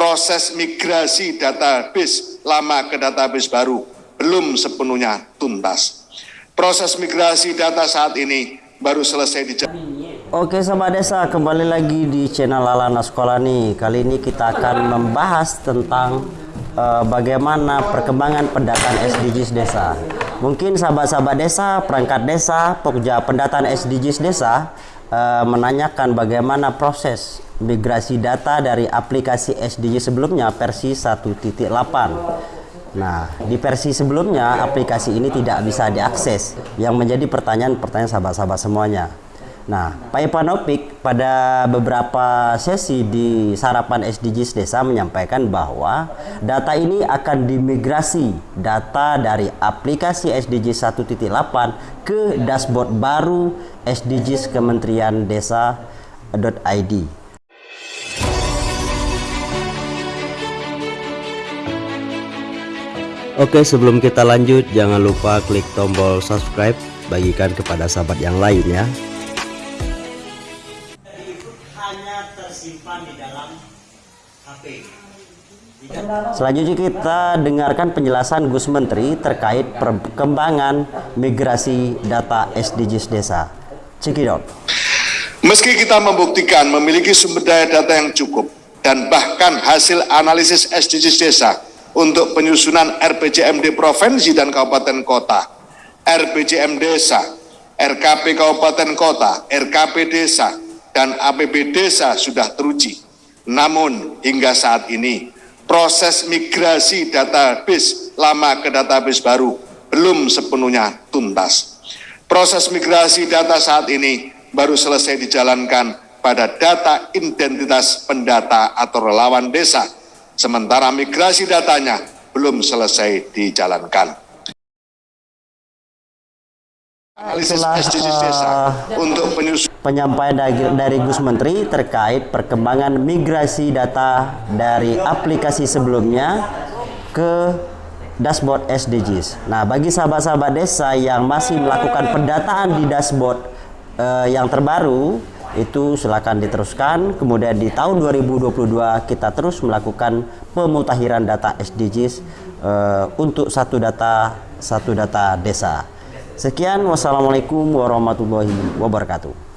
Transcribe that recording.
proses migrasi database lama ke database baru belum sepenuhnya tuntas. Proses migrasi data saat ini baru selesai di Oke Sobat Desa, kembali lagi di channel Alana Sekolah nih. Kali ini kita akan membahas tentang uh, bagaimana perkembangan pendataan SDGs desa. Mungkin sahabat-sahabat desa, perangkat desa, pokja pendataan SDGs desa uh, menanyakan bagaimana proses migrasi data dari aplikasi SDG sebelumnya versi 1.8. Nah, di versi sebelumnya aplikasi ini tidak bisa diakses. Yang menjadi pertanyaan-pertanyaan sahabat-sahabat semuanya. Nah, Pak Ipanopik pada beberapa sesi di Sarapan SDGs Desa menyampaikan bahwa data ini akan dimigrasi data dari aplikasi SDG 1.8 ke dashboard baru SDGs Kementerian Desa.id. Oke sebelum kita lanjut jangan lupa klik tombol subscribe bagikan kepada sahabat yang lain ya Selanjutnya kita dengarkan penjelasan Gus Menteri terkait perkembangan migrasi data SDGs desa. Cekidot. Meski kita membuktikan memiliki sumber daya data yang cukup dan bahkan hasil analisis SDGs desa untuk penyusunan RPJMD Provinsi dan Kabupaten Kota, RPJM Desa, RKP Kabupaten Kota, RKP Desa, dan APB Desa sudah teruji. Namun hingga saat ini proses migrasi database lama ke database baru belum sepenuhnya tuntas. Proses migrasi data saat ini baru selesai dijalankan pada data identitas pendata atau relawan desa sementara migrasi datanya belum selesai dijalankan. Analisis SDGs desa uh, untuk penyampaian dari, dari Gus Menteri terkait perkembangan migrasi data dari aplikasi sebelumnya ke dashboard SDGs. Nah, bagi sahabat-sahabat desa yang masih melakukan pendataan di dashboard uh, yang terbaru, itu silakan diteruskan kemudian di tahun 2022 kita terus melakukan pemutahiran data SDGs eh, untuk satu data satu data desa sekian wassalamualaikum warahmatullahi wabarakatuh